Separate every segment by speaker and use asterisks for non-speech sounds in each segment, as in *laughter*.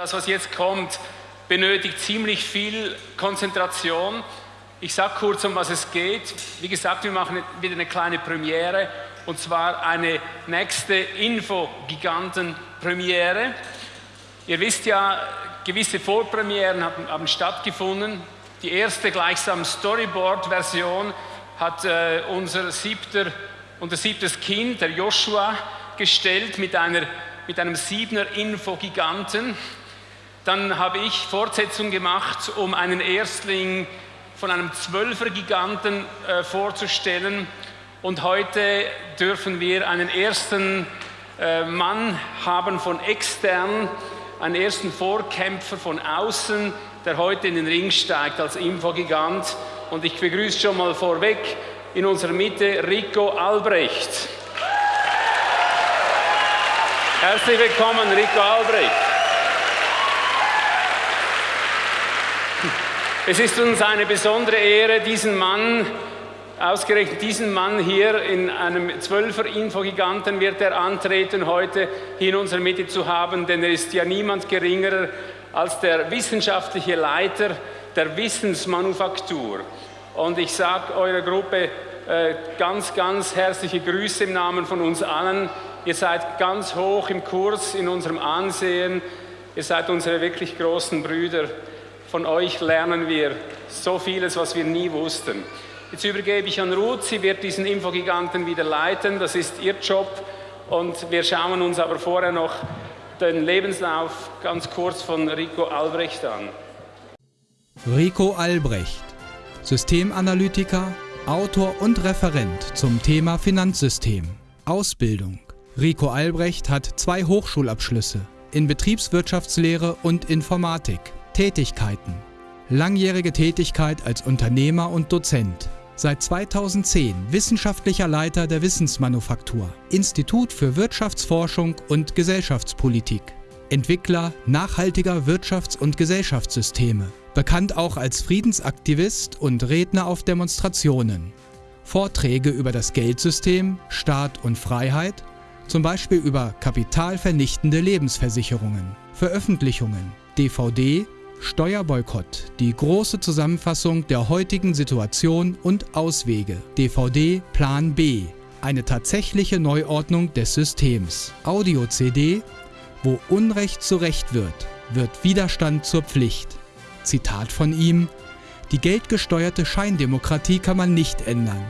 Speaker 1: Das, was jetzt kommt, benötigt ziemlich viel Konzentration. Ich sage kurz, um was es geht. Wie gesagt, wir machen wieder eine kleine Premiere und zwar eine nächste Info-Giganten-Premiere. Ihr wisst ja, gewisse Vorpremieren haben, haben stattgefunden. Die erste gleichsam Storyboard-Version hat äh, unser, siebter, unser siebtes Kind, der Joshua, gestellt mit, einer, mit einem Siebener Info-Giganten. Dann habe ich Fortsetzung gemacht, um einen Erstling von einem Zwölfer-Giganten äh, vorzustellen. Und heute dürfen wir einen ersten äh, Mann haben von extern, einen ersten Vorkämpfer von außen, der heute in den Ring steigt als Infogigant. Und ich begrüße schon mal vorweg in unserer Mitte Rico Albrecht. Herzlich willkommen, Rico Albrecht. Es ist uns eine besondere Ehre, diesen Mann, ausgerechnet diesen Mann hier in einem Zwölfer-Infogiganten wird er antreten, heute hier in unserer Mitte zu haben, denn er ist ja niemand geringerer als der wissenschaftliche Leiter der Wissensmanufaktur. Und ich sage eurer Gruppe äh, ganz, ganz herzliche Grüße im Namen von uns allen. Ihr seid ganz hoch im Kurs in unserem Ansehen. Ihr seid unsere wirklich großen Brüder. Von euch lernen wir so vieles, was wir nie wussten. Jetzt übergebe ich an Ruth. Sie wird diesen Infogiganten wieder leiten. Das ist ihr Job. Und wir schauen uns aber vorher noch den Lebenslauf ganz kurz von Rico Albrecht an.
Speaker 2: Rico Albrecht, Systemanalytiker, Autor und Referent zum Thema Finanzsystem. Ausbildung Rico Albrecht hat zwei Hochschulabschlüsse in Betriebswirtschaftslehre und Informatik. Tätigkeiten. Langjährige Tätigkeit als Unternehmer und Dozent. Seit 2010 wissenschaftlicher Leiter der Wissensmanufaktur, Institut für Wirtschaftsforschung und Gesellschaftspolitik. Entwickler nachhaltiger Wirtschafts- und Gesellschaftssysteme. Bekannt auch als Friedensaktivist und Redner auf Demonstrationen. Vorträge über das Geldsystem, Staat und Freiheit zum Beispiel über kapitalvernichtende Lebensversicherungen, Veröffentlichungen, DVD, Steuerboykott, die große Zusammenfassung der heutigen Situation und Auswege, DVD Plan B, eine tatsächliche Neuordnung des Systems, Audio-CD, wo Unrecht zu Recht wird, wird Widerstand zur Pflicht. Zitat von ihm, die geldgesteuerte Scheindemokratie kann man nicht ändern,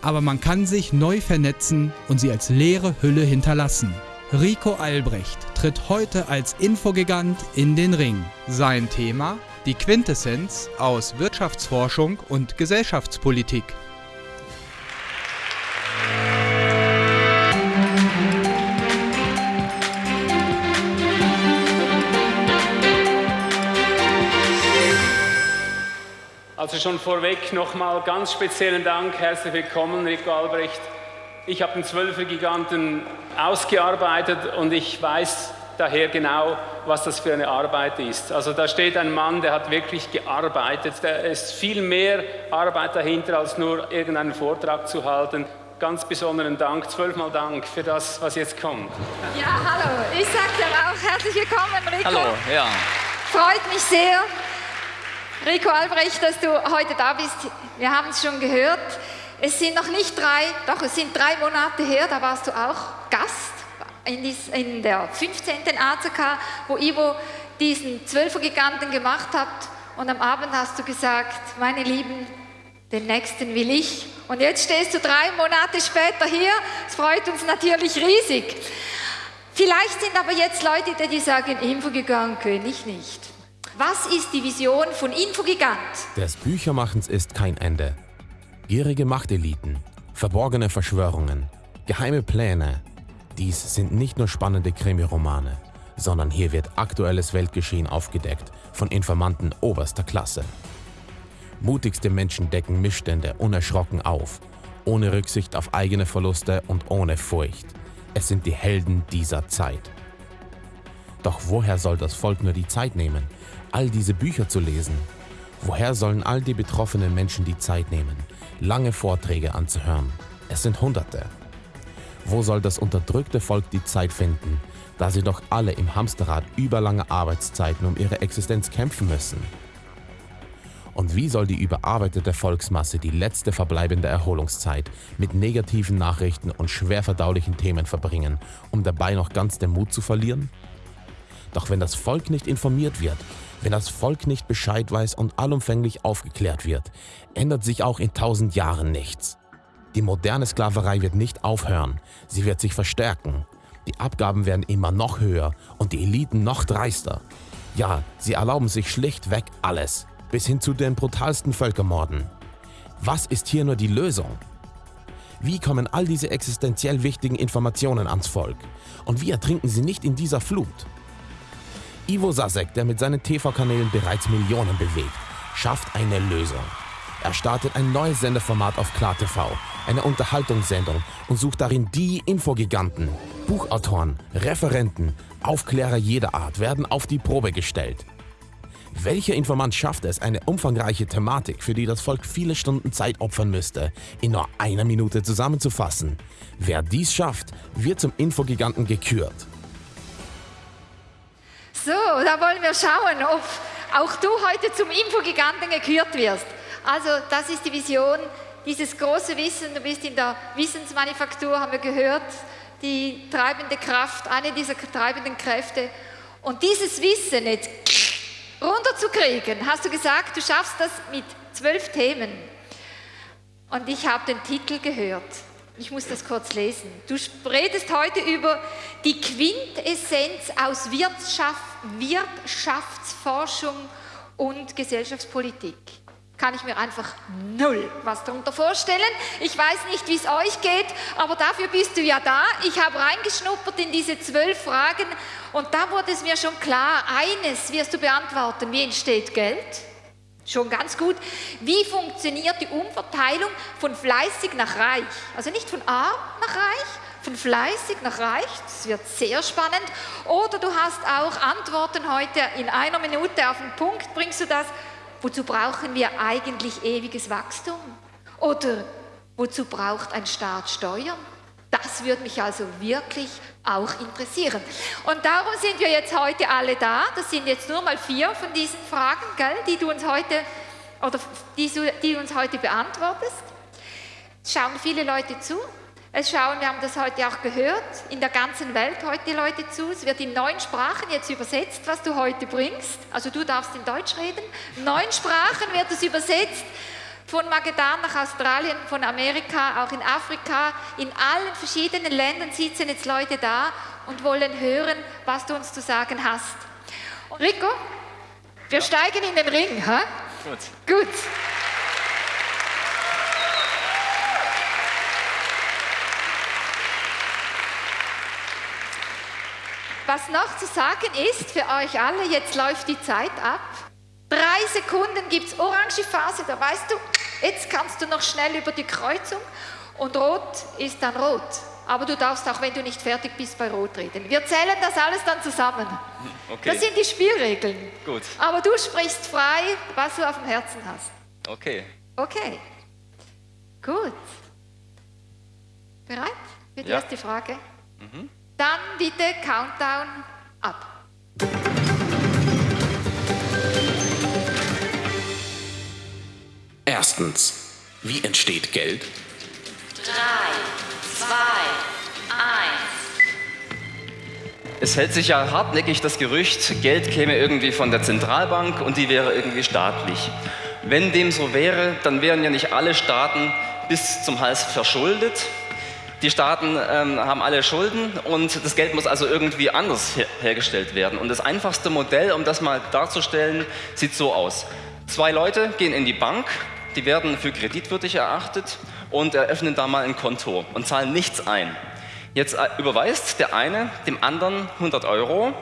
Speaker 2: aber man kann sich neu vernetzen und sie als leere Hülle hinterlassen. Rico Albrecht tritt heute als Infogigant in den Ring. Sein Thema? Die Quintessenz aus Wirtschaftsforschung und Gesellschaftspolitik.
Speaker 1: Also schon vorweg nochmal ganz speziellen Dank, herzlich willkommen, Rico Albrecht. Ich habe den Zwölfer-Giganten ausgearbeitet und ich weiß daher genau, was das für eine Arbeit ist. Also da steht ein Mann, der hat wirklich gearbeitet. Da ist viel mehr Arbeit dahinter, als nur irgendeinen Vortrag zu halten. Ganz besonderen Dank, zwölfmal Dank für das, was jetzt kommt.
Speaker 3: Ja, hallo. Ich sage dir auch herzlich willkommen, Rico.
Speaker 4: Hallo, ja.
Speaker 3: Freut mich sehr. Rico Albrecht, dass du heute da bist. Wir haben es schon gehört. Es sind noch nicht drei, doch es sind drei Monate her, da warst du auch Gast in, der 15. ACK, wo Ivo diesen Zwölfergiganten gemacht hat. Und am Abend hast du gesagt, meine Lieben, den nächsten will ich. Und jetzt stehst du drei Monate später hier. Es freut uns natürlich riesig. Vielleicht sind aber jetzt Leute, die sagen, Infogigant könnte ich nicht. Was ist die Vision von Infogigant?
Speaker 5: Des Büchermachens ist kein Ende. Gierige Machteliten, verborgene Verschwörungen, geheime Pläne. Dies sind nicht nur spannende Krimiromane, sondern hier wird aktuelles Weltgeschehen aufgedeckt von Informanten oberster Klasse. Mutigste Menschen decken Missstände unerschrocken auf, ohne Rücksicht auf eigene Verluste und ohne Furcht. Es sind die Helden dieser Zeit. Doch woher soll das Volk nur die Zeit nehmen, all diese Bücher zu lesen? Woher sollen all die betroffenen Menschen die Zeit nehmen, lange Vorträge anzuhören? Es sind Hunderte. Wo soll das unterdrückte Volk die Zeit finden, da sie doch alle im Hamsterrad überlange Arbeitszeiten um ihre Existenz kämpfen müssen. Und wie soll die überarbeitete Volksmasse die letzte verbleibende Erholungszeit mit negativen Nachrichten und schwer verdaulichen Themen verbringen, um dabei noch ganz den Mut zu verlieren? Doch wenn das Volk nicht informiert wird, wenn das Volk nicht Bescheid weiß und allumfänglich aufgeklärt wird, ändert sich auch in tausend Jahren nichts. Die moderne Sklaverei wird nicht aufhören, sie wird sich verstärken. Die Abgaben werden immer noch höher und die Eliten noch dreister. Ja, sie erlauben sich schlichtweg alles, bis hin zu den brutalsten Völkermorden. Was ist hier nur die Lösung? Wie kommen all diese existenziell wichtigen Informationen ans Volk? Und wie ertrinken sie nicht in dieser Flut? Ivo Sasek, der mit seinen TV-Kanälen bereits Millionen bewegt, schafft eine Lösung. Er startet ein neues Sendeformat auf KlarTV, eine Unterhaltungssendung und sucht darin die Infogiganten. Buchautoren, Referenten, Aufklärer jeder Art werden auf die Probe gestellt. Welcher Informant schafft es, eine umfangreiche Thematik, für die das Volk viele Stunden Zeit opfern müsste, in nur einer Minute zusammenzufassen? Wer dies schafft, wird zum Infogiganten gekürt.
Speaker 3: So, da wollen wir schauen, ob auch du heute zum Infogiganten gekürt wirst. Also das ist die Vision, dieses große Wissen. Du bist in der Wissensmanufaktur, haben wir gehört, die treibende Kraft, eine dieser treibenden Kräfte. Und dieses Wissen jetzt runterzukriegen, hast du gesagt, du schaffst das mit zwölf Themen. Und ich habe den Titel gehört. Ich muss das kurz lesen. Du redest heute über die Quintessenz aus Wirtschaft, Wirtschaftsforschung und Gesellschaftspolitik. Kann ich mir einfach null was darunter vorstellen. Ich weiß nicht, wie es euch geht, aber dafür bist du ja da. Ich habe reingeschnuppert in diese zwölf Fragen und da wurde es mir schon klar, eines wirst du beantworten, wie entsteht Geld? Schon ganz gut. Wie funktioniert die Umverteilung von fleißig nach reich? Also nicht von arm nach reich, von fleißig nach reich. Das wird sehr spannend. Oder du hast auch Antworten heute in einer Minute auf den Punkt. Bringst du das? Wozu brauchen wir eigentlich ewiges Wachstum? Oder wozu braucht ein Staat Steuern? Das würde mich also wirklich auch interessieren. Und darum sind wir jetzt heute alle da. Das sind jetzt nur mal vier von diesen Fragen, gell, die du uns heute oder die, die uns heute beantwortest. Es schauen viele Leute zu. Es schauen, wir haben das heute auch gehört, in der ganzen Welt heute Leute zu. Es wird in neun Sprachen jetzt übersetzt, was du heute bringst. Also du darfst in Deutsch reden. Neun Sprachen wird es übersetzt von Magedan nach Australien, von Amerika, auch in Afrika, in allen verschiedenen Ländern sitzen jetzt Leute da und wollen hören, was du uns zu sagen hast. Rico, wir ja. steigen in den Ring. Ha? Gut. Gut. Was noch zu sagen ist für euch alle, jetzt läuft die Zeit ab. Drei Sekunden gibt es orange Phase, da weißt du, jetzt kannst du noch schnell über die Kreuzung und rot ist dann rot. Aber du darfst auch, wenn du nicht fertig bist, bei Rot reden. Wir zählen das alles dann zusammen. Okay. Das sind die Spielregeln. Gut. Aber du sprichst frei, was du auf dem Herzen hast.
Speaker 4: Okay.
Speaker 3: Okay. Gut. Bereit für die ja. erste Frage? Mhm. Dann bitte Countdown ab.
Speaker 5: Erstens, wie entsteht Geld?
Speaker 6: Drei, zwei, eins.
Speaker 4: Es hält sich ja hartnäckig das Gerücht, Geld käme irgendwie von der Zentralbank und die wäre irgendwie staatlich. Wenn dem so wäre, dann wären ja nicht alle Staaten bis zum Hals verschuldet. Die Staaten ähm, haben alle Schulden und das Geld muss also irgendwie anders her hergestellt werden. Und das einfachste Modell, um das mal darzustellen, sieht so aus. Zwei Leute gehen in die Bank, die werden für kreditwürdig erachtet und eröffnen da mal ein Konto und zahlen nichts ein. Jetzt äh, überweist der eine dem anderen 100 Euro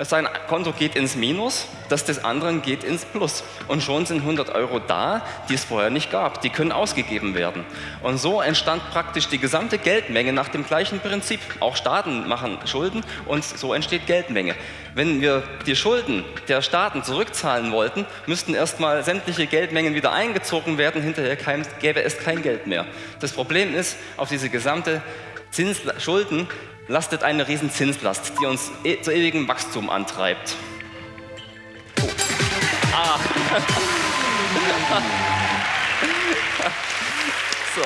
Speaker 4: sein Konto geht ins Minus, das des anderen geht ins Plus. Und schon sind 100 Euro da, die es vorher nicht gab. Die können ausgegeben werden. Und so entstand praktisch die gesamte Geldmenge nach dem gleichen Prinzip. Auch Staaten machen Schulden und so entsteht Geldmenge. Wenn wir die Schulden der Staaten zurückzahlen wollten, müssten erstmal sämtliche Geldmengen wieder eingezogen werden. Hinterher gäbe es kein Geld mehr. Das Problem ist, auf diese gesamte Zins Schulden lastet eine riesen Zinslast, die uns e zu ewigem Wachstum antreibt. Oh. Ah. *laughs*
Speaker 7: so.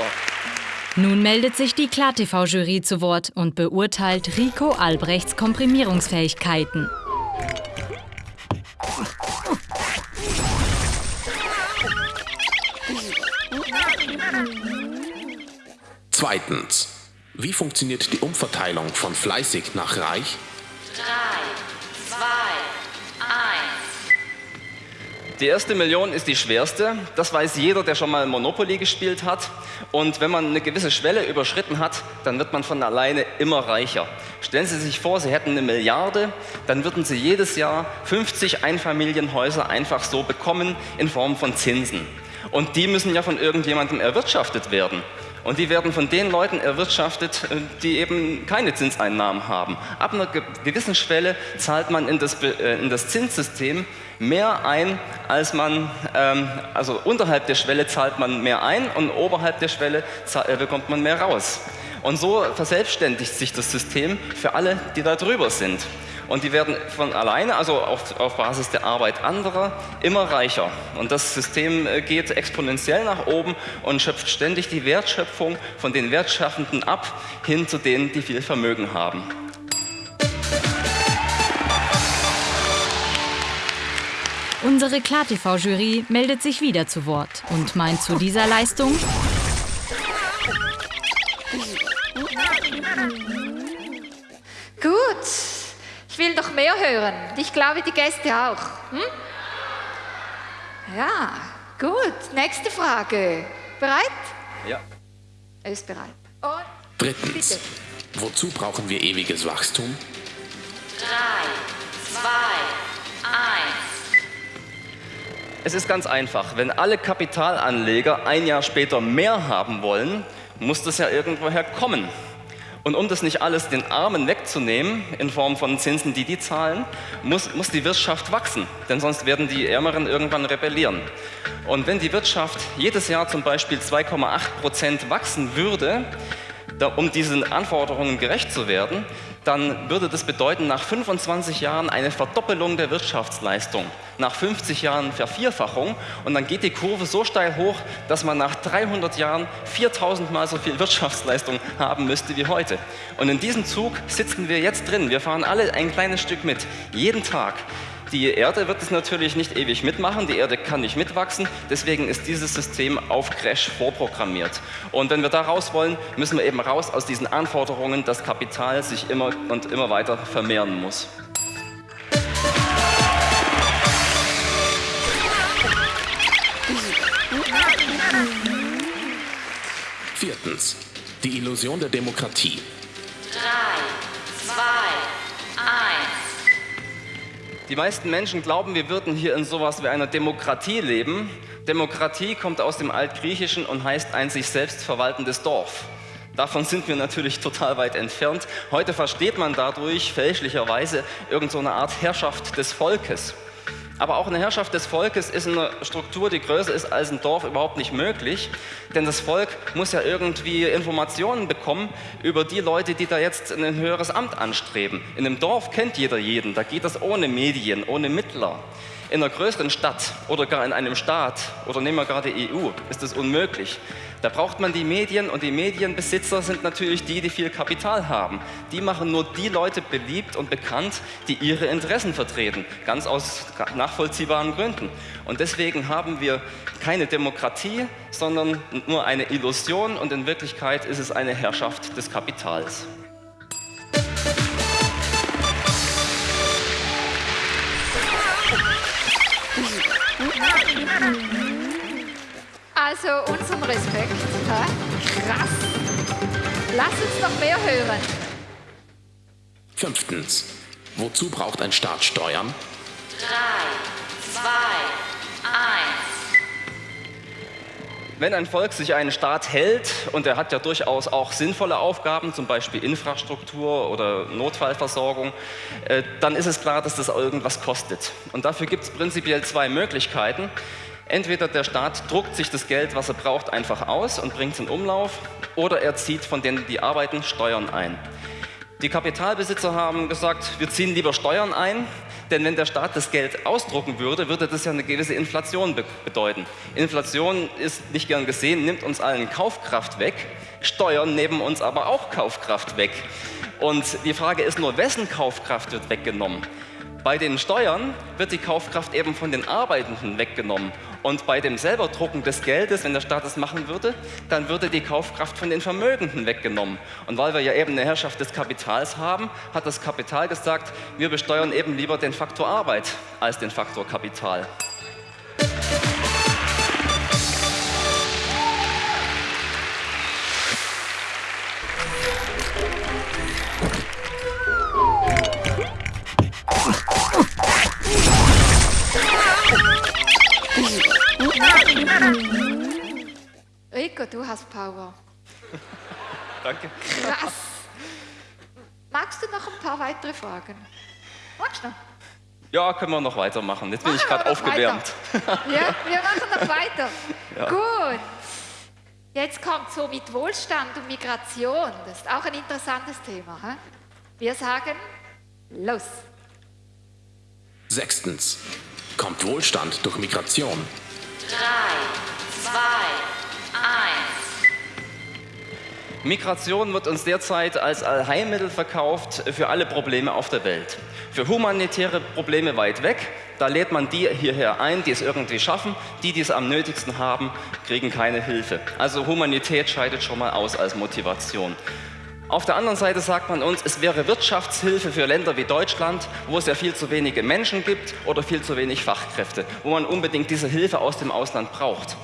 Speaker 7: Nun meldet sich die KlarTV-Jury zu Wort und beurteilt Rico Albrechts Komprimierungsfähigkeiten.
Speaker 5: Zweitens. Wie funktioniert die Umverteilung von fleißig nach reich?
Speaker 6: 3, 2, 1.
Speaker 4: Die erste Million ist die schwerste. Das weiß jeder, der schon mal Monopoly gespielt hat. Und wenn man eine gewisse Schwelle überschritten hat, dann wird man von alleine immer reicher. Stellen Sie sich vor, Sie hätten eine Milliarde, dann würden Sie jedes Jahr 50 Einfamilienhäuser einfach so bekommen in Form von Zinsen. Und die müssen ja von irgendjemandem erwirtschaftet werden. Und die werden von den Leuten erwirtschaftet, äh, die eben keine Zinseinnahmen haben. Ab einer gewissen Schwelle zahlt man in das, äh, in das Zinssystem mehr ein, als man, ähm, also unterhalb der Schwelle zahlt man mehr ein und oberhalb der Schwelle äh, bekommt man mehr raus. Und so verselbstständigt sich das System für alle, die da drüber sind. Und die werden von alleine, also auf, auf Basis der Arbeit anderer, immer reicher. Und das System äh, geht exponentiell nach oben und schöpft ständig die Wertschöpfung von den Wertschaffenden ab, hin zu denen, die viel Vermögen haben.
Speaker 7: Unsere KlarTV-Jury meldet sich wieder zu Wort und meint zu dieser Leistung,
Speaker 3: Gut, ich will noch mehr hören. Ich glaube, die Gäste auch. Hm? Ja, gut. Nächste Frage. Bereit?
Speaker 4: Ja.
Speaker 3: Er ist bereit. Und
Speaker 5: Drittens.
Speaker 3: bitte.
Speaker 5: Wozu brauchen wir ewiges Wachstum?
Speaker 6: 3, 2, 1.
Speaker 4: Es ist ganz einfach. Wenn alle Kapitalanleger ein Jahr später mehr haben wollen, muss das ja irgendwoher kommen. Und um das nicht alles den Armen wegzunehmen, in Form von Zinsen, die die zahlen, muss, muss die Wirtschaft wachsen. Denn sonst werden die Ärmeren irgendwann rebellieren. Und wenn die Wirtschaft jedes Jahr zum Beispiel 2,8 Prozent wachsen würde, um diesen Anforderungen gerecht zu werden, dann würde das bedeuten, nach 25 Jahren eine Verdoppelung der Wirtschaftsleistung, nach 50 Jahren Vervierfachung und dann geht die Kurve so steil hoch, dass man nach 300 Jahren 4000 Mal so viel Wirtschaftsleistung haben müsste wie heute. Und in diesem Zug sitzen wir jetzt drin. Wir fahren alle ein kleines Stück mit, jeden Tag. Die Erde wird es natürlich nicht ewig mitmachen, die Erde kann nicht mitwachsen, deswegen ist dieses System auf Crash vorprogrammiert. Und wenn wir da raus wollen, müssen wir eben raus aus diesen Anforderungen, dass Kapital sich immer und immer weiter vermehren muss.
Speaker 5: Viertens. Die Illusion der Demokratie.
Speaker 6: 3,
Speaker 4: Die meisten Menschen glauben, wir würden hier in sowas wie einer Demokratie leben. Demokratie kommt aus dem Altgriechischen und heißt ein sich selbst verwaltendes Dorf. Davon sind wir natürlich *laughs* total weit entfernt. Heute versteht man dadurch fälschlicherweise irgend so Art Herrschaft des Volkes. Aber auch eine Herrschaft des Volkes ist in einer Struktur, die größer ist als ein Dorf, überhaupt nicht möglich. Denn das Volk muss ja irgendwie Informationen bekommen über die Leute, die da jetzt ein höheres Amt anstreben. In einem Dorf kennt jeder jeden, da geht das ohne Medien, ohne Mittler. In einer größeren Stadt oder gar in einem Staat oder nehmen wir gerade die EU, ist das unmöglich. Da braucht man die Medien und die Medienbesitzer sind natürlich die, die viel Kapital haben. Die machen nur die Leute beliebt und bekannt, die ihre Interessen vertreten, ganz aus nachvollziehbaren Gründen. Und deswegen haben wir keine Demokratie, sondern nur eine Illusion und in Wirklichkeit ist es eine Herrschaft des Kapitals.
Speaker 3: Also unseren Respekt. Ja? Krass. Lass uns noch mehr hören.
Speaker 5: Fünftens. Wozu braucht ein Staat Steuern?
Speaker 6: 3, 2,
Speaker 4: Wenn ein Volk sich einen Staat hält, und er hat ja durchaus auch sinnvolle Aufgaben, zum Beispiel Infrastruktur oder Notfallversorgung, äh, dann ist es klar, dass das irgendwas kostet. Und dafür gibt es prinzipiell zwei Möglichkeiten. Entweder der Staat druckt sich das Geld, was er braucht, einfach aus und bringt es in Umlauf, oder er zieht von denen, die arbeiten, Steuern ein. Die Kapitalbesitzer haben gesagt, wir ziehen lieber Steuern ein, denn wenn der Staat das Geld ausdrucken würde, würde das ja eine gewisse Inflation be bedeuten. Inflation ist nicht gern gesehen, nimmt uns allen Kaufkraft weg, Steuern nehmen uns aber auch Kaufkraft weg. Und die Frage ist nur, wessen Kaufkraft wird weggenommen? Bei den Steuern wird die Kaufkraft eben von den Arbeitenden weggenommen. Und bei dem selber Drucken des Geldes, wenn der Staat das machen würde, dann würde die Kaufkraft von den Vermögenden weggenommen. Und weil wir ja eben eine Herrschaft des Kapitals haben, hat das Kapital gesagt, wir besteuern eben lieber den Faktor Arbeit als den Faktor Kapital.
Speaker 3: Du hast Power. *laughs*
Speaker 4: Danke.
Speaker 3: Krass. Magst du noch ein paar weitere Fragen? Magst du noch?
Speaker 4: Ja, können wir noch weitermachen. Jetzt bin ich
Speaker 3: Machen
Speaker 4: gerade aufgewärmt.
Speaker 3: Ja, wir machen noch weiter. *laughs*
Speaker 4: Ja.
Speaker 3: Gut. Jetzt kommt so mit Wohlstand und Migration. Das ist auch ein interessantes Thema. Hä? Wir sagen, los.
Speaker 5: Sechstens. Kommt Wohlstand durch Migration?
Speaker 6: drei, zwei,
Speaker 4: Migration wird uns derzeit als Allheilmittel verkauft für alle Probleme auf der Welt. Für humanitäre Probleme weit weg, da lädt man die hierher ein, die es irgendwie schaffen. Die, die es am nötigsten haben, kriegen keine Hilfe. Also Humanität scheidet schon mal aus als Motivation. Auf der anderen Seite sagt man uns, es wäre Wirtschaftshilfe für Länder wie Deutschland, wo es ja viel zu wenige Menschen gibt oder viel zu wenig Fachkräfte, wo man unbedingt diese Hilfe aus dem Ausland braucht.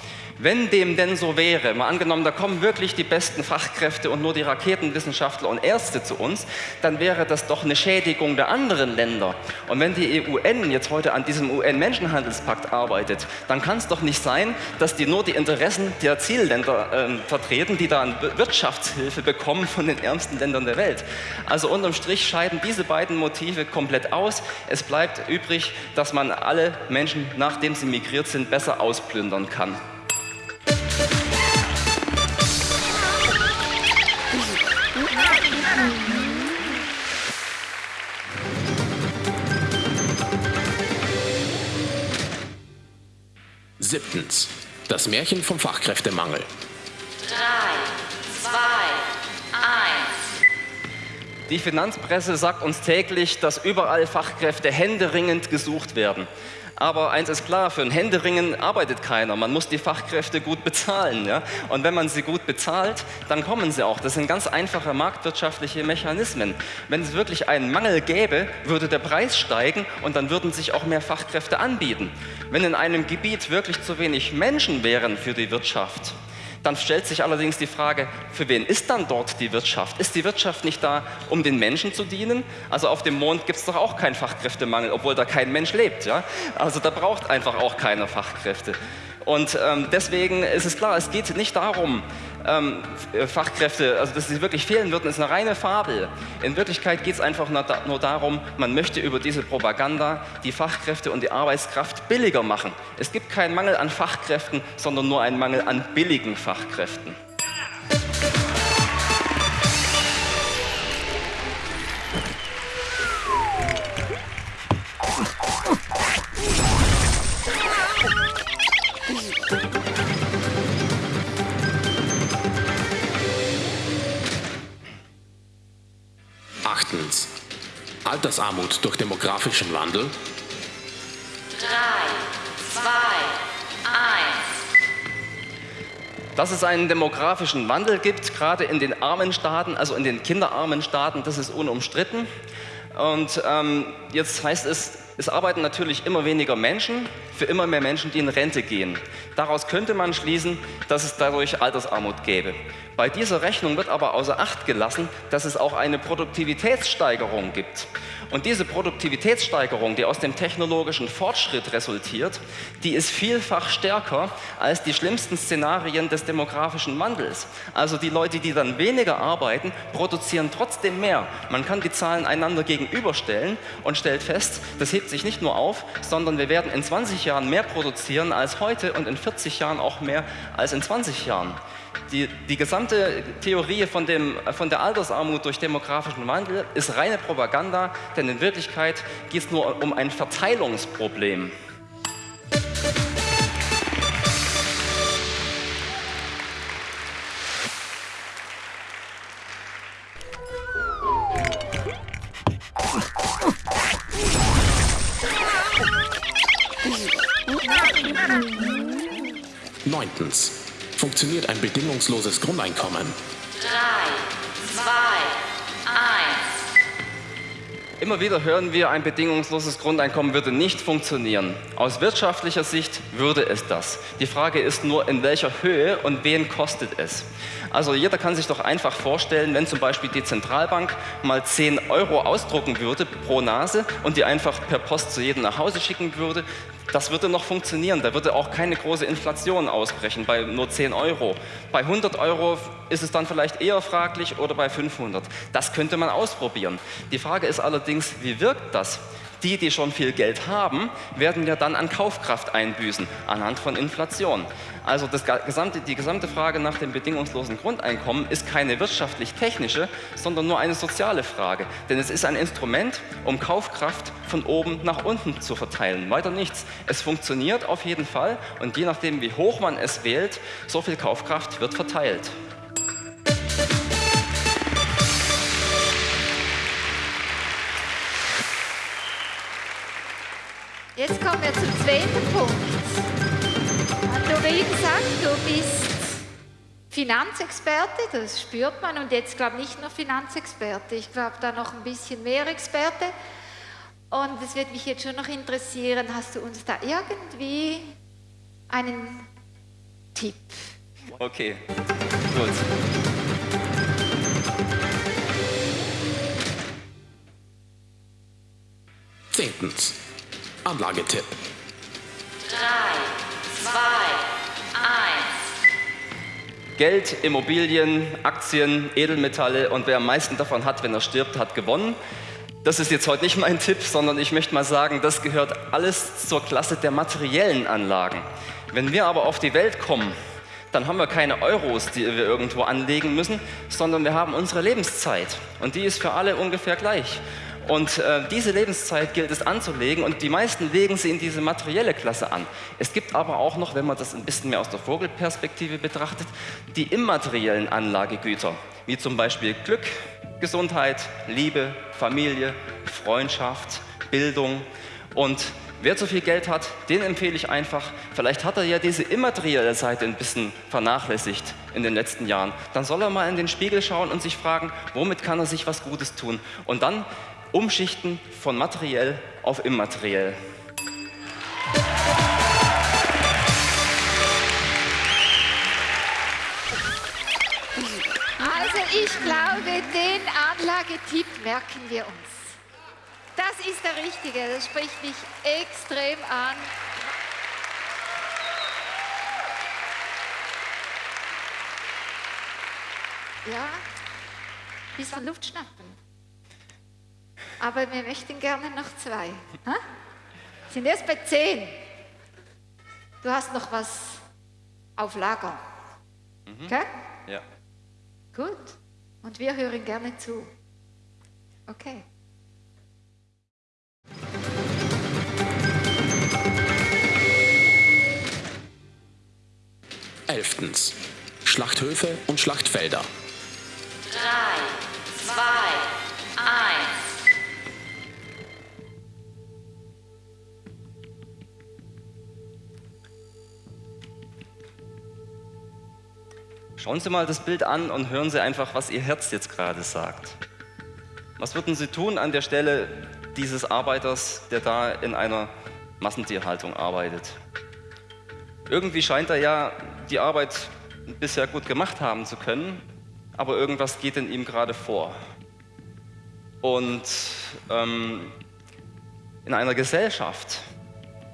Speaker 4: Wenn dem denn so wäre, mal angenommen, da kommen wirklich die besten Fachkräfte und nur die Raketenwissenschaftler und Ärzte zu uns, dann wäre das doch eine Schädigung der anderen Länder. Und wenn die UN jetzt heute an diesem UN-Menschenhandelspakt arbeitet, dann kann es doch nicht sein, dass die nur die Interessen der Zielländer ähm, vertreten, die dann Wirtschaftshilfe bekommen von den ärmsten Ländern der Welt. Also unterm Strich scheiden diese beiden Motive komplett aus. Es bleibt übrig, dass man alle Menschen, nachdem sie migriert sind, besser ausplündern kann.
Speaker 5: Siebtens. Das Märchen vom Fachkräftemangel.
Speaker 4: Die Finanzpresse sagt uns täglich, dass überall Fachkräfte händeringend gesucht werden. Aber eins ist klar, für ein Händeringen arbeitet keiner. Man muss die Fachkräfte gut bezahlen. Ja? Und wenn man sie gut bezahlt, dann kommen sie auch. Das sind ganz einfache marktwirtschaftliche Mechanismen. Wenn es wirklich einen Mangel gäbe, würde der Preis steigen und dann würden sich auch mehr Fachkräfte anbieten. Wenn in einem Gebiet wirklich zu wenig Menschen wären für die Wirtschaft, dann stellt sich allerdings die Frage, für wen ist dann dort die Wirtschaft? Ist die Wirtschaft nicht da, um den Menschen zu dienen? Also auf dem Mond gibt es doch auch keinen Fachkräftemangel, obwohl da kein Mensch lebt. Ja? Also da braucht einfach auch keiner Fachkräfte. Und ähm, deswegen ist es klar, es geht nicht darum, ähm, Fachkräfte, also dass sie wirklich fehlen würden, ist eine reine Fabel. In Wirklichkeit geht es einfach nur, nur darum, man möchte über diese Propaganda die Fachkräfte und die Arbeitskraft billiger machen. Es gibt keinen Mangel an Fachkräften, sondern nur einen Mangel an billigen Fachkräften.
Speaker 5: Altersarmut durch demografischen Wandel.
Speaker 6: Drei, zwei, eins.
Speaker 4: Dass es einen demografischen Wandel gibt, gerade in den armen Staaten, also in den kinderarmen Staaten, das ist unumstritten. Und ähm, jetzt heißt es, es arbeiten natürlich immer weniger Menschen für immer mehr Menschen, die in Rente gehen. Daraus könnte man schließen, dass es dadurch Altersarmut gäbe. Bei dieser Rechnung wird aber außer Acht gelassen, dass es auch eine Produktivitätssteigerung gibt. Und diese Produktivitätssteigerung, die aus dem technologischen Fortschritt resultiert, die ist vielfach stärker als die schlimmsten Szenarien des demografischen Wandels. Also die Leute, die dann weniger arbeiten, produzieren trotzdem mehr. Man kann die Zahlen einander gegenüberstellen und stellt fest, das hebt sich nicht nur auf, sondern wir werden in 20 Jahren mehr produzieren als heute und in 40 Jahren auch mehr als in 20 Jahren. Die, die gesamte Theorie von, dem, von der Altersarmut durch demografischen Wandel ist reine Propaganda, denn in Wirklichkeit geht es nur um ein Verteilungsproblem.
Speaker 5: Neuntens. Funktioniert ein bedingungsloses Grundeinkommen?
Speaker 6: drei,
Speaker 4: Immer wieder hören wir, ein bedingungsloses Grundeinkommen würde nicht funktionieren. Aus wirtschaftlicher Sicht würde es das. Die Frage ist nur, in welcher Höhe und wen kostet es. Also jeder kann sich doch einfach vorstellen, wenn zum Beispiel die Zentralbank mal 10 Euro ausdrucken würde pro Nase und die einfach per Post zu jedem nach Hause schicken würde, das würde noch funktionieren. Da würde auch keine große Inflation ausbrechen bei nur 10 Euro. Bei 100 Euro ist es dann vielleicht eher fraglich oder bei 500. Das könnte man ausprobieren. Die Frage ist allerdings, wie wirkt das? Die, die schon viel Geld haben, werden ja dann an Kaufkraft einbüßen, anhand von Inflation. Also gesamte, die gesamte Frage nach dem bedingungslosen Grundeinkommen ist keine wirtschaftlich-technische, sondern nur eine soziale Frage. Denn es ist ein Instrument, um Kaufkraft von oben nach unten zu verteilen. Weiter nichts. Es funktioniert auf jeden Fall und je nachdem, wie hoch man es wählt, so viel Kaufkraft wird verteilt.
Speaker 3: Jetzt kommen wir zum zweiten Punkt. Du, wie gesagt, du bist Finanzexperte, das spürt man. Und jetzt glaube ich nicht nur Finanzexperte, ich glaube da noch ein bisschen mehr Experte. Und es wird mich jetzt schon noch interessieren, hast du uns da irgendwie einen Tipp?
Speaker 4: Okay, gut.
Speaker 5: Zehntens. Anlagetipp.
Speaker 6: drei, zwei, eins.
Speaker 4: Geld, Immobilien, Aktien, Edelmetalle und wer am meisten davon hat, wenn er stirbt, hat gewonnen. Das ist jetzt heute nicht mein Tipp, sondern ich möchte mal sagen, das gehört alles zur Klasse der materiellen Anlagen. Wenn wir aber auf die Welt kommen, dann haben wir keine Euros, die wir irgendwo anlegen müssen, sondern wir haben unsere Lebenszeit. Und die ist für alle ungefähr gleich. Und äh, diese Lebenszeit gilt es anzulegen und die meisten legen sie in diese materielle Klasse an. Es gibt aber auch noch, wenn man das ein bisschen mehr aus der Vogelperspektive betrachtet, die immateriellen Anlagegüter, wie zum Beispiel Glück, Gesundheit, Liebe, Familie, Freundschaft, Bildung. Und wer zu viel Geld hat, den empfehle ich einfach, vielleicht hat er ja diese immaterielle Seite ein bisschen vernachlässigt in den letzten Jahren. Dann soll er mal in den Spiegel schauen und sich fragen, womit kann er sich was Gutes tun. Und dann umschichten von materiell auf immateriell.
Speaker 3: Also ich glaube, den Anlagetipp merken wir uns. Das ist der richtige, das spricht mich extrem an. Ja, bisschen Luft schnappen. Aber wir möchten gerne noch zwei. Ha? Sind erst bei zehn. Du hast noch was auf Lager. Okay?
Speaker 4: Ja.
Speaker 3: Gut. Und wir hören gerne zu. Okay.
Speaker 5: Elftens. Schlachthöfe und Schlachtfelder.
Speaker 6: drei, zwei,
Speaker 4: Schauen Sie mal das Bild an und hören Sie einfach, was Ihr Herz jetzt gerade sagt. Was würden Sie tun an der Stelle dieses Arbeiters, der da in einer Massentierhaltung arbeitet? Irgendwie scheint er ja die Arbeit bisher gut gemacht haben zu können, aber irgendwas geht in ihm gerade vor. Und ähm, in einer Gesellschaft,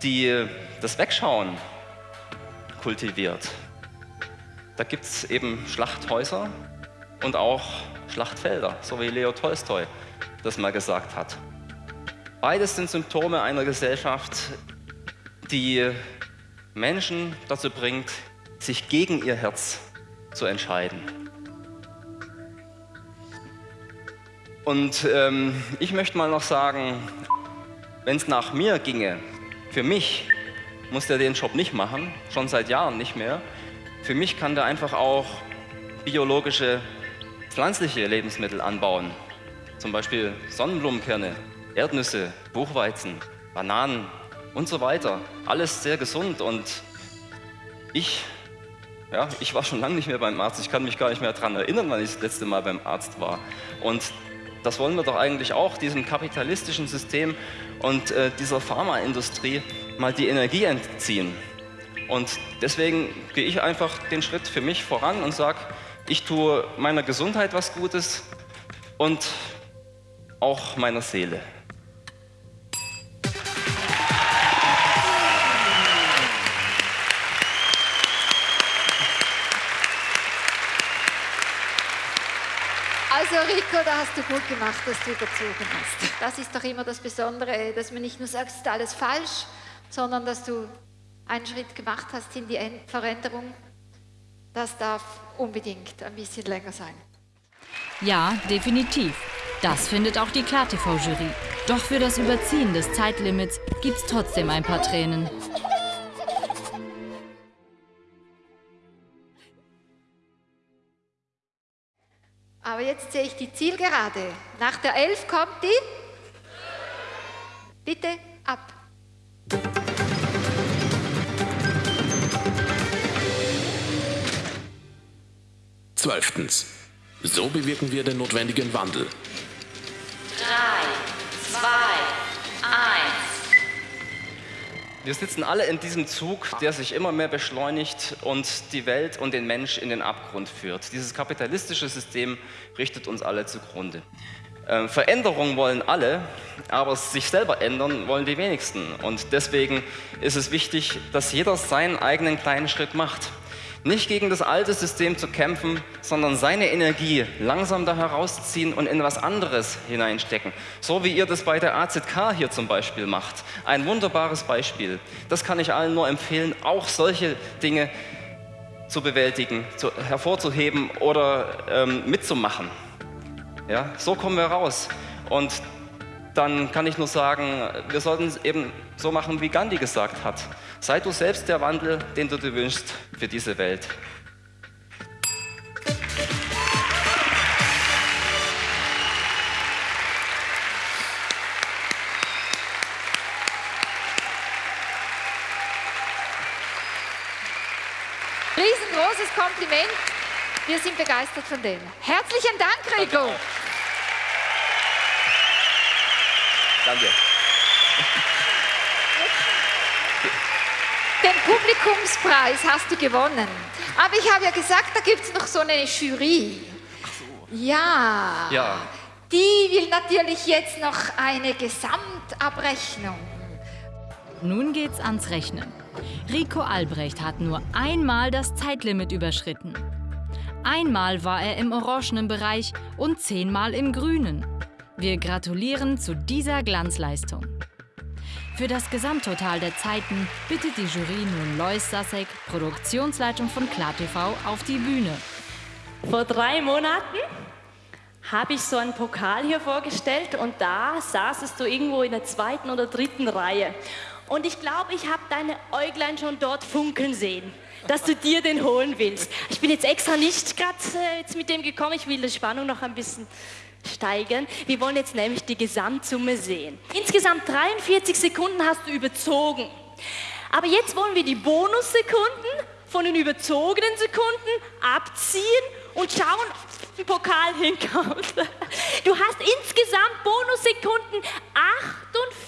Speaker 4: die das Wegschauen kultiviert, da gibt es eben Schlachthäuser und auch Schlachtfelder, so wie Leo Tolstoi das mal gesagt hat. Beides sind Symptome einer Gesellschaft, die Menschen dazu bringt, sich gegen ihr Herz zu entscheiden. Und ähm, ich möchte mal noch sagen, wenn es nach mir ginge, für mich muss der den Job nicht machen, schon seit Jahren nicht mehr. Für mich kann der einfach auch biologische, pflanzliche Lebensmittel anbauen. Zum Beispiel Sonnenblumenkerne, Erdnüsse, Buchweizen, Bananen und so weiter. Alles sehr gesund und ich, ja, ich war schon lange nicht mehr beim Arzt. Ich kann mich gar nicht mehr daran erinnern, wann ich das letzte Mal beim Arzt war. Und das wollen wir doch eigentlich auch, diesem kapitalistischen System und äh, dieser Pharmaindustrie mal die Energie entziehen. Und deswegen gehe ich einfach den Schritt für mich voran und sage, ich tue meiner Gesundheit was Gutes und auch meiner Seele.
Speaker 3: Also Rico, da hast du gut gemacht, dass du überzogen hast. Das ist doch immer das Besondere, dass man nicht nur sagt, es ist alles falsch, sondern dass du einen Schritt gemacht hast in die Veränderung. Das darf unbedingt ein bisschen länger sein.
Speaker 7: Ja, definitiv. Das findet auch die KlarTV-Jury. Doch für das Überziehen des Zeitlimits gibt's trotzdem ein paar Tränen.
Speaker 3: Aber jetzt sehe ich die Zielgerade. Nach der 11 kommt die. Bitte ab.
Speaker 5: Zwölftens. So bewirken wir den notwendigen Wandel.
Speaker 6: drei, zwei, eins.
Speaker 4: Wir sitzen alle in diesem Zug, der sich immer mehr beschleunigt und die Welt und den Mensch in den Abgrund führt. Dieses kapitalistische System richtet uns alle zugrunde. Ähm, Veränderung wollen alle, aber sich selber ändern wollen die wenigsten. Und deswegen ist es wichtig, dass jeder seinen eigenen kleinen Schritt macht. Nicht gegen das alte System zu kämpfen, sondern seine Energie langsam da herausziehen und in was anderes hineinstecken. So wie ihr das bei der AZK hier zum Beispiel macht. Ein wunderbares Beispiel. Das kann ich allen nur empfehlen, auch solche Dinge zu bewältigen, zu, hervorzuheben oder ähm, mitzumachen. Ja, so kommen wir raus. Und dann kann ich nur sagen, wir sollten es eben so machen, wie Gandhi gesagt hat. Sei du selbst der Wandel, den du dir wünschst für diese Welt.
Speaker 3: Riesengroßes Kompliment. Wir sind begeistert von dem. Herzlichen Dank, Rico.
Speaker 4: Danke.
Speaker 3: Den Publikumspreis hast du gewonnen. Aber ich habe ja gesagt, da gibt es noch so eine Jury. Ja.
Speaker 4: Ja.
Speaker 3: Die will natürlich jetzt noch eine Gesamtabrechnung.
Speaker 7: Nun geht's ans Rechnen. Rico Albrecht hat nur einmal das Zeitlimit überschritten. Einmal war er im orangenen Bereich und zehnmal im grünen. Wir gratulieren zu dieser Glanzleistung. Für das Gesamttotal der Zeiten bittet die Jury nun Lois Sasek, Produktionsleitung von KlarTV, auf die Bühne.
Speaker 8: Vor drei Monaten habe ich so einen Pokal hier vorgestellt und da saßest du irgendwo in der zweiten oder dritten Reihe. Und ich glaube, ich habe deine Äuglein schon dort funkeln sehen, dass du dir den holen willst. Ich bin jetzt extra nicht gerade äh, mit dem gekommen, ich will die Spannung noch ein bisschen steigern. Wir wollen jetzt nämlich die Gesamtsumme sehen. Insgesamt 43 Sekunden hast du überzogen. Aber jetzt wollen wir die Bonussekunden von den überzogenen Sekunden abziehen und schauen, ob der Pokal hinkommt. Du hast insgesamt Bonussekunden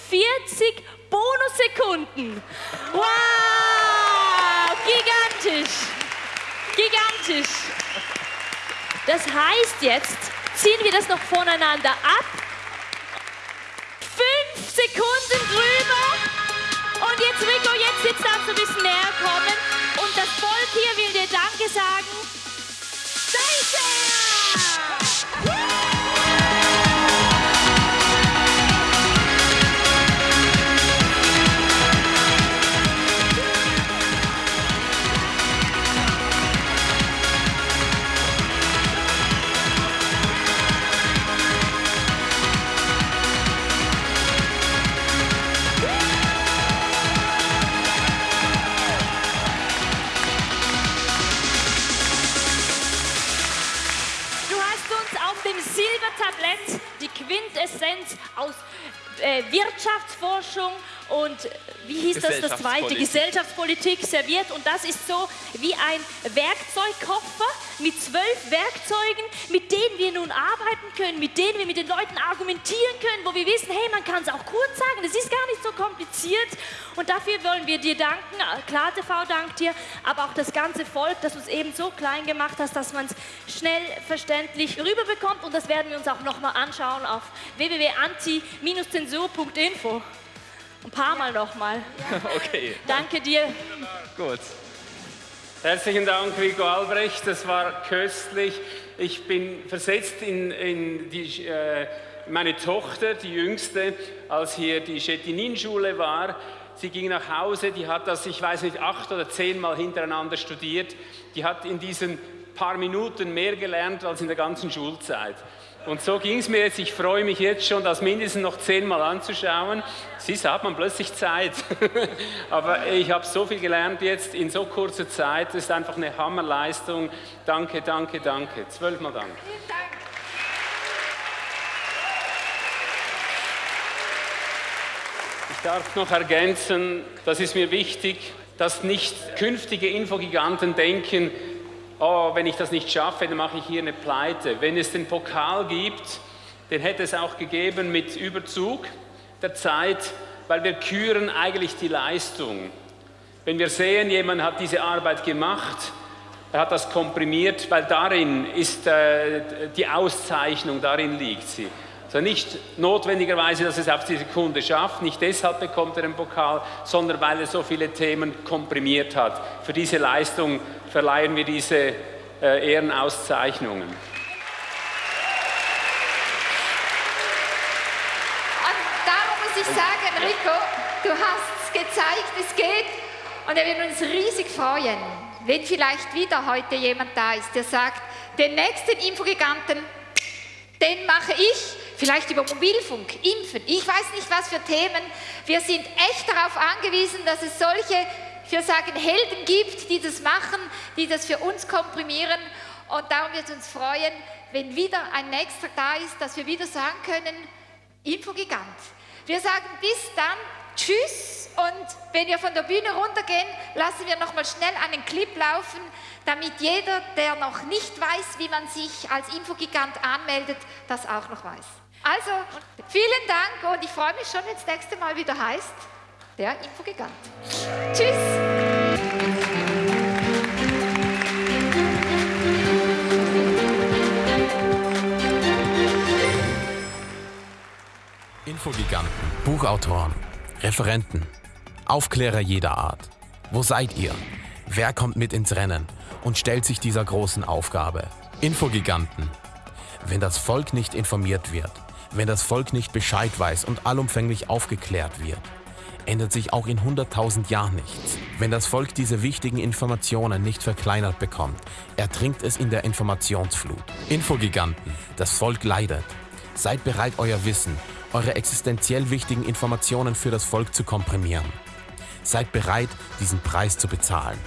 Speaker 8: 48 Bonussekunden. Wow! Gigantisch! Gigantisch! Das heißt jetzt, ziehen wir das noch voneinander ab. Fünf Sekunden drüber. Und jetzt, Rico, jetzt sitzt darfst also du ein bisschen näher kommen.
Speaker 4: Gesellschaftspolitik
Speaker 8: serviert. Und das ist so wie ein Werkzeugkoffer mit zwölf Werkzeugen, mit denen wir nun arbeiten können, mit denen wir mit den Leuten argumentieren können, wo wir wissen, hey, man kann es auch kurz sagen, es ist gar nicht so kompliziert. Und dafür wollen wir dir danken. Klar, TV dankt dir, aber auch das ganze Volk, dass du es eben so klein gemacht hast, dass man es schnell verständlich rüberbekommt. Und das werden wir uns auch nochmal anschauen auf www.anti-zensur.info. Ein paar Mal nochmal. *laughs*
Speaker 4: Okay,
Speaker 8: Danke dir.
Speaker 4: gut.
Speaker 1: Herzlichen Dank, Rico Albrecht. Das war köstlich. Ich bin versetzt in, in die, äh, meine Tochter, die jüngste, als hier die Chettinin-Schule war. Sie ging nach Hause, die hat das, ich weiß nicht, acht oder zehnmal hintereinander studiert. Die hat in diesen paar Minuten mehr gelernt als in der ganzen Schulzeit. Und so ging es mir jetzt. Ich freue mich jetzt schon, das mindestens noch zehnmal anzuschauen. Siehst hat man plötzlich Zeit. *laughs* Aber ich habe so viel gelernt jetzt in so kurzer Zeit. Das ist einfach eine Hammerleistung. Danke, danke, danke. Zwölfmal Dank. Ich darf noch ergänzen, das ist mir wichtig, dass nicht künftige Infogiganten denken, oh, wenn ich das nicht schaffe, dann mache ich hier eine Pleite. Wenn es den Pokal gibt, den hätte es auch gegeben mit Überzug der Zeit, weil wir küren eigentlich die Leistung. Wenn wir sehen, jemand hat diese Arbeit gemacht, er hat das komprimiert, weil darin ist äh, die Auszeichnung, darin liegt sie. Also nicht notwendigerweise, dass es auf die Sekunde schafft, nicht deshalb bekommt er den Pokal, sondern weil er so viele Themen komprimiert hat. Für diese Leistung verleihen wir diese äh, Ehrenauszeichnungen.
Speaker 3: Und darum muss ich sagen, Rico, du hast es gezeigt, es geht. Und wir würden uns riesig freuen, wenn vielleicht wieder heute jemand da ist, der sagt, den nächsten Infogiganten, den mache ich, vielleicht über Mobilfunk, Impfen, ich weiß nicht was für Themen. Wir sind echt darauf angewiesen, dass es solche, würde sagen, Helden gibt, die das machen, die das für uns komprimieren. Und darum wird es uns freuen, wenn wieder ein nächster da ist, dass wir wieder sagen können, Infogigant. Wir sagen bis dann Tschüss und wenn wir von der Bühne runtergehen, lassen wir noch mal schnell einen Clip laufen, damit jeder, der noch nicht weiß, wie man sich als Infogigant anmeldet, das auch noch weiß. Also, vielen Dank und ich freue mich schon, wenn das nächste Mal wieder heißt, der Infogigant. Tschüss!
Speaker 5: Infogiganten, Buchautoren, Referenten, Aufklärer jeder Art. Wo seid ihr? Wer kommt mit ins Rennen und stellt sich dieser großen Aufgabe? Infogiganten. Wenn das Volk nicht informiert wird, wenn das Volk nicht Bescheid weiß und allumfänglich aufgeklärt wird, ändert sich auch in 100.000 Jahren nichts. Wenn das Volk diese wichtigen Informationen nicht verkleinert bekommt, ertrinkt es in der Informationsflut. Infogiganten, das Volk leidet. Seid bereit, euer Wissen, eure existenziell wichtigen Informationen für das Volk zu komprimieren. Seid bereit, diesen Preis zu bezahlen.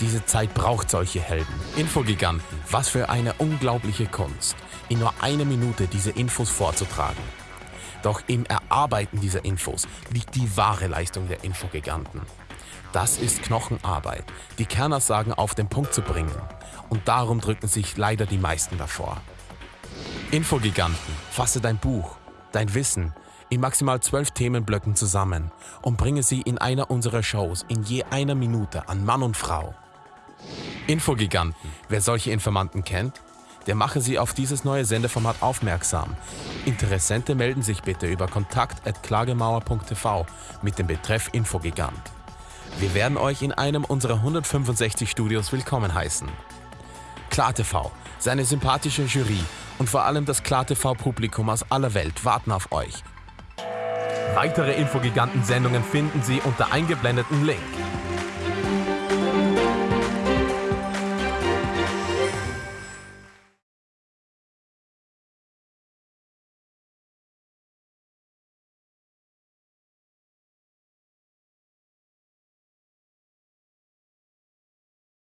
Speaker 5: Diese Zeit braucht solche Helden. Infogiganten, was für eine unglaubliche Kunst, in nur einer Minute diese Infos vorzutragen. Doch im Erarbeiten dieser Infos liegt die wahre Leistung der Infogiganten. Das ist Knochenarbeit, die Kernaussagen auf den Punkt zu bringen. Und darum drücken sich leider die meisten davor. Infogiganten, fasse dein Buch, dein Wissen in maximal zwölf Themenblöcken zusammen und bringe sie in einer unserer Shows in je einer Minute an Mann und Frau. Infogiganten, wer solche Informanten kennt, der mache Sie auf dieses neue Sendeformat aufmerksam. Interessente melden sich bitte über kontakt.klagemauer.tv mit dem Betreff Infogigant. Wir werden euch in einem unserer 165 Studios willkommen heißen. KlarTV, seine sympathische Jury und vor allem das KlarTV-Publikum aus aller Welt warten auf euch. Weitere Infogiganten-Sendungen finden Sie unter eingeblendeten Link.